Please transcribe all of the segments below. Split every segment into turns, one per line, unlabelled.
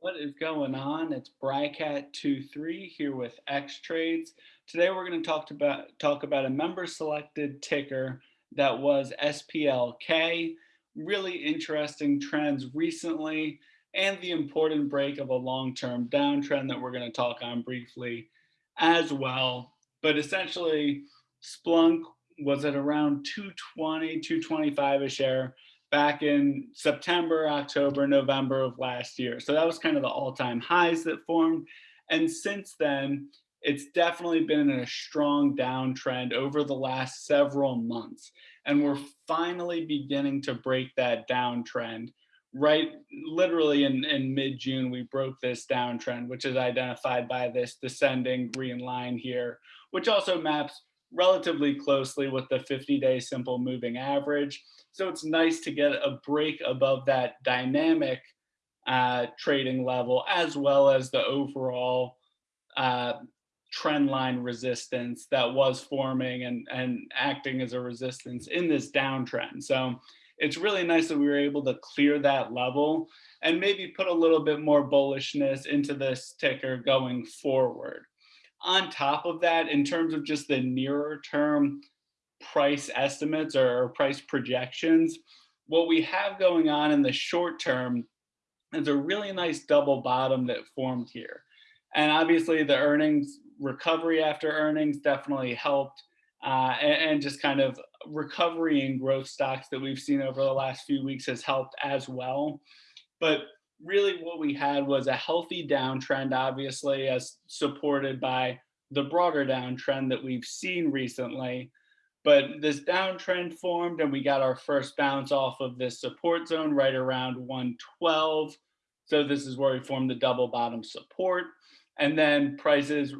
What is going on? It's Brycat23 here with X Trades. Today we're going to talk about talk about a member selected ticker that was SPLK. Really interesting trends recently and the important break of a long-term downtrend that we're going to talk on briefly as well. But essentially Splunk was at around 220, 225 a share back in September, October, November of last year. So that was kind of the all-time highs that formed. And since then, it's definitely been in a strong downtrend over the last several months. And we're finally beginning to break that downtrend. Right, literally in, in mid-June, we broke this downtrend, which is identified by this descending green line here, which also maps relatively closely with the 50-day simple moving average. So it's nice to get a break above that dynamic uh, trading level as well as the overall uh, trend line resistance that was forming and, and acting as a resistance in this downtrend. So it's really nice that we were able to clear that level and maybe put a little bit more bullishness into this ticker going forward. On top of that, in terms of just the nearer term price estimates or price projections, what we have going on in the short term is a really nice double bottom that formed here. And obviously the earnings recovery after earnings definitely helped uh, and, and, just kind of recovery in growth stocks that we've seen over the last few weeks has helped as well. But really what we had was a healthy downtrend, obviously, as supported by the broader downtrend that we've seen recently. But this downtrend formed and we got our first bounce off of this support zone right around 112. So this is where we formed the double bottom support. And then prices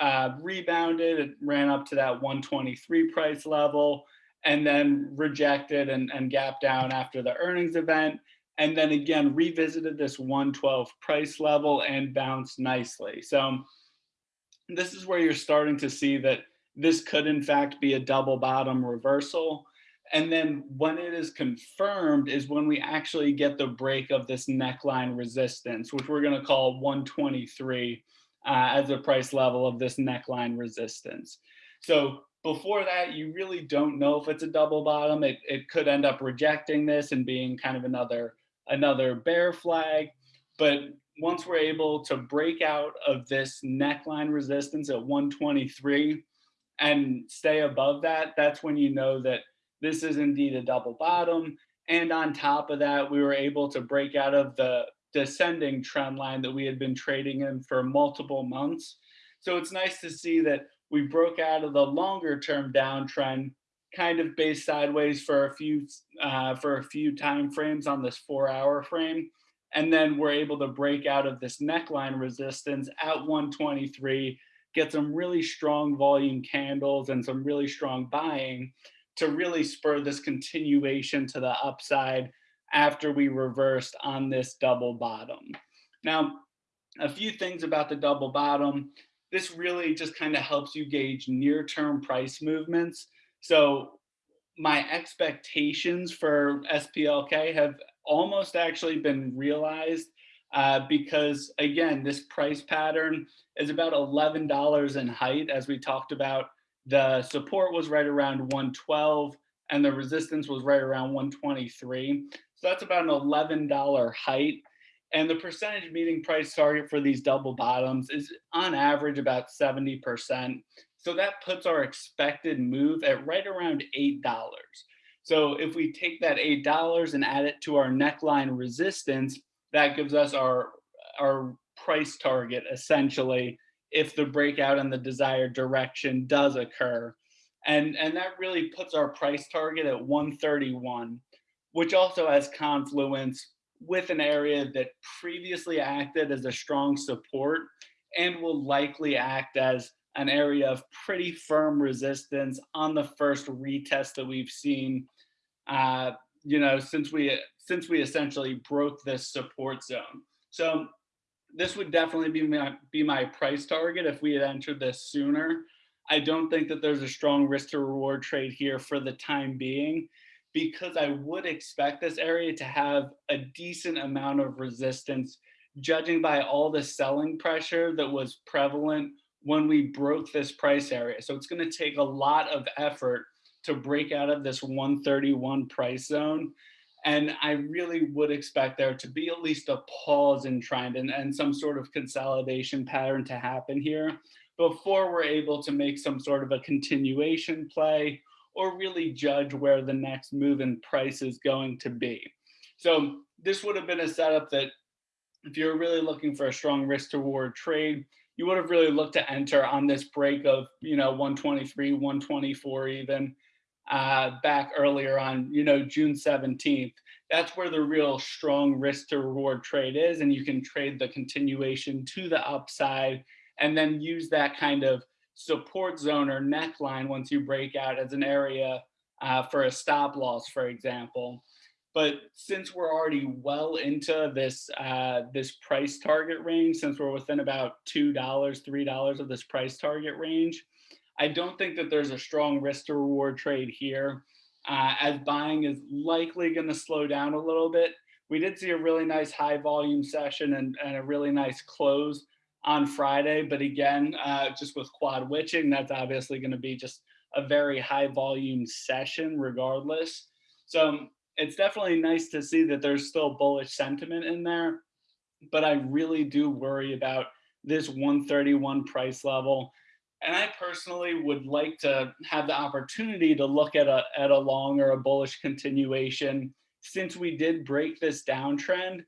uh, rebounded, it ran up to that 123 price level and then rejected and, and gapped down after the earnings event and then again revisited this 112 price level and bounced nicely. So this is where you're starting to see that this could in fact be a double bottom reversal. And then when it is confirmed is when we actually get the break of this neckline resistance, which we're gonna call 123 uh, as a price level of this neckline resistance. So before that, you really don't know if it's a double bottom. It, it could end up rejecting this and being kind of another another bear flag. But once we're able to break out of this neckline resistance at 123 and stay above that, that's when you know that this is indeed a double bottom. And on top of that, we were able to break out of the descending trend line that we had been trading in for multiple months. So it's nice to see that we broke out of the longer term downtrend kind of based sideways for a few uh, for a few time frames on this four hour frame. And then we're able to break out of this neckline resistance at 123, get some really strong volume candles and some really strong buying to really spur this continuation to the upside after we reversed on this double bottom. Now, a few things about the double bottom. This really just kind of helps you gauge near-term price movements. So my expectations for SPLK have almost actually been realized uh, because again, this price pattern is about $11 in height as we talked about. The support was right around 112 and the resistance was right around 123. So that's about an $11 height. And the percentage meeting price target for these double bottoms is on average about 70%. So that puts our expected move at right around $8. So if we take that $8 and add it to our neckline resistance, that gives us our, our price target essentially if the breakout in the desired direction does occur. And, and that really puts our price target at 131, which also has confluence with an area that previously acted as a strong support and will likely act as an area of pretty firm resistance on the first retest that we've seen, uh, you know, since we since we essentially broke this support zone. So this would definitely be my, be my price target if we had entered this sooner. I don't think that there's a strong risk to reward trade here for the time being because I would expect this area to have a decent amount of resistance judging by all the selling pressure that was prevalent when we broke this price area. So it's gonna take a lot of effort to break out of this 131 price zone. And I really would expect there to be at least a pause in trend and, and some sort of consolidation pattern to happen here before we're able to make some sort of a continuation play or really judge where the next move in price is going to be. So this would have been a setup that if you're really looking for a strong risk to reward trade, you would have really looked to enter on this break of, you know, 123, 124 even uh, back earlier on, you know, June 17th. That's where the real strong risk to reward trade is. And you can trade the continuation to the upside and then use that kind of support zone or neckline once you break out as an area uh, for a stop loss, for example. But since we're already well into this uh, this price target range, since we're within about two dollars, three dollars of this price target range, I don't think that there's a strong risk to reward trade here, uh, as buying is likely going to slow down a little bit. We did see a really nice high volume session and, and a really nice close on Friday, but again, uh, just with quad witching, that's obviously going to be just a very high volume session regardless. So it's definitely nice to see that there's still bullish sentiment in there, but I really do worry about this 131 price level. And I personally would like to have the opportunity to look at a, at a long or a bullish continuation since we did break this downtrend.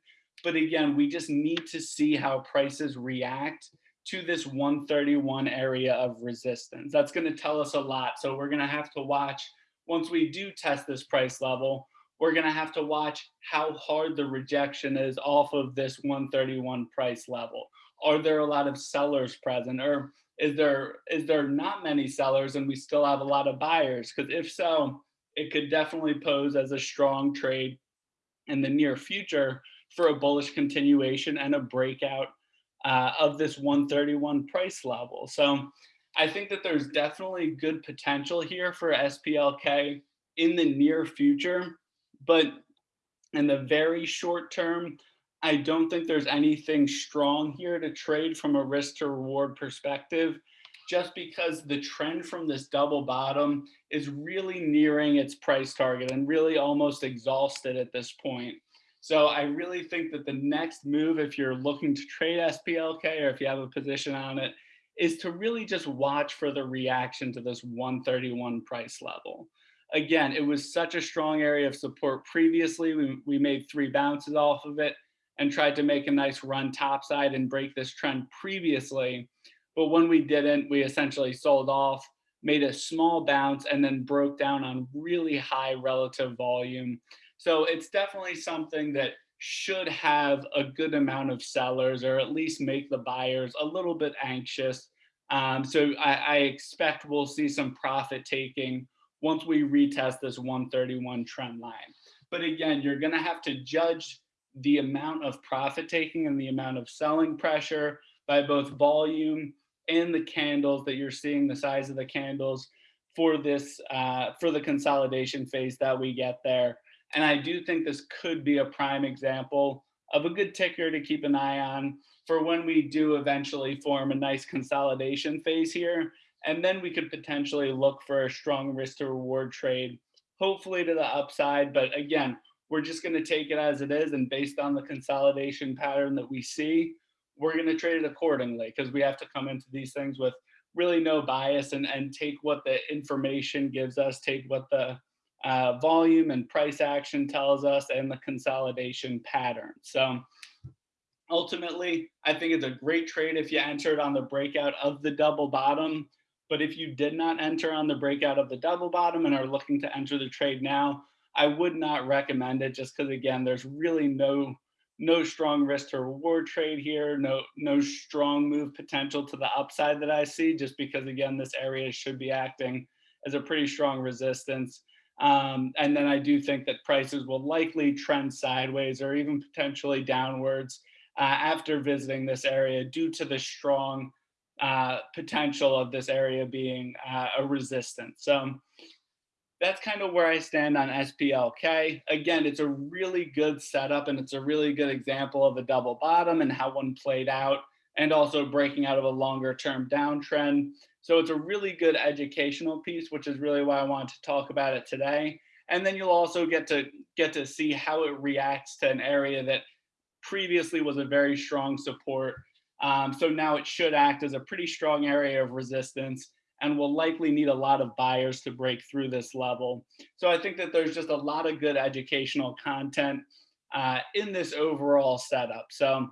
But again, we just need to see how prices react to this 131 area of resistance. That's going to tell us a lot. So we're going to have to watch once we do test this price level, we're going to have to watch how hard the rejection is off of this 131 price level. Are there a lot of sellers present or is there is there not many sellers and we still have a lot of buyers? Because if so, it could definitely pose as a strong trade in the near future for a bullish continuation and a breakout uh, of this 131 price level. So I think that there's definitely good potential here for SPLK in the near future. But in the very short term, I don't think there's anything strong here to trade from a risk to reward perspective, just because the trend from this double bottom is really nearing its price target and really almost exhausted at this point. So I really think that the next move, if you're looking to trade SPLK or if you have a position on it, is to really just watch for the reaction to this 131 price level again, it was such a strong area of support previously. We, we made three bounces off of it and tried to make a nice run topside and break this trend previously. But when we didn't, we essentially sold off, made a small bounce, and then broke down on really high relative volume. So it's definitely something that should have a good amount of sellers or at least make the buyers a little bit anxious. Um, so I, I expect we'll see some profit taking once we retest this 131 trend line. But again, you're gonna have to judge the amount of profit taking and the amount of selling pressure by both volume and the candles that you're seeing, the size of the candles for this, uh, for the consolidation phase that we get there. And I do think this could be a prime example of a good ticker to keep an eye on for when we do eventually form a nice consolidation phase here and then we could potentially look for a strong risk to reward trade, hopefully to the upside. But again, we're just going to take it as it is. And based on the consolidation pattern that we see, we're going to trade it accordingly because we have to come into these things with really no bias and, and take what the information gives us, take what the uh, volume and price action tells us and the consolidation pattern. So ultimately, I think it's a great trade if you entered on the breakout of the double bottom. But if you did not enter on the breakout of the double bottom and are looking to enter the trade now, I would not recommend it just because again, there's really no no strong risk to reward trade here, no no strong move potential to the upside that I see, just because again, this area should be acting as a pretty strong resistance. Um, and then I do think that prices will likely trend sideways or even potentially downwards uh, after visiting this area due to the strong uh, potential of this area being uh, a resistance. So that's kind of where I stand on SPLK. Again, it's a really good setup and it's a really good example of a double bottom and how one played out and also breaking out of a longer term downtrend. So it's a really good educational piece, which is really why I wanted to talk about it today. And then you'll also get to get to see how it reacts to an area that previously was a very strong support. Um, so now it should act as a pretty strong area of resistance and will likely need a lot of buyers to break through this level. So I think that there's just a lot of good educational content uh, in this overall setup. So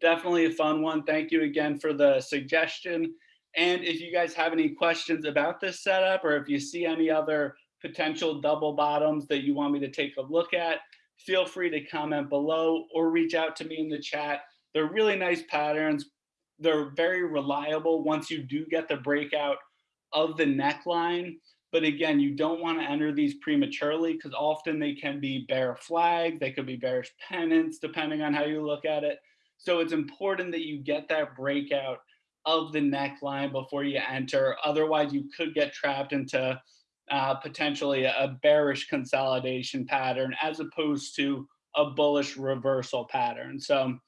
definitely a fun one. Thank you again for the suggestion. And if you guys have any questions about this setup or if you see any other potential double bottoms that you want me to take a look at, feel free to comment below or reach out to me in the chat. They're really nice patterns. They're very reliable once you do get the breakout of the neckline. But again, you don't want to enter these prematurely because often they can be bear flag, they could be bearish pennants, depending on how you look at it. So it's important that you get that breakout of the neckline before you enter. Otherwise, you could get trapped into uh, potentially a bearish consolidation pattern as opposed to a bullish reversal pattern. So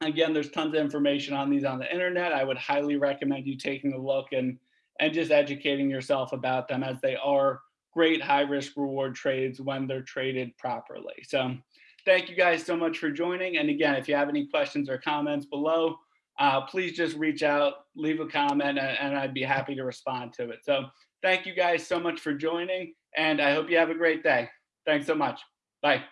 again, there's tons of information on these on the internet. I would highly recommend you taking a look and, and just educating yourself about them as they are great high risk reward trades when they're traded properly. So thank you guys so much for joining. And again, if you have any questions or comments below, uh, please just reach out, leave a comment, and, and I'd be happy to respond to it. So thank you guys so much for joining, and I hope you have a great day. Thanks so much. Bye.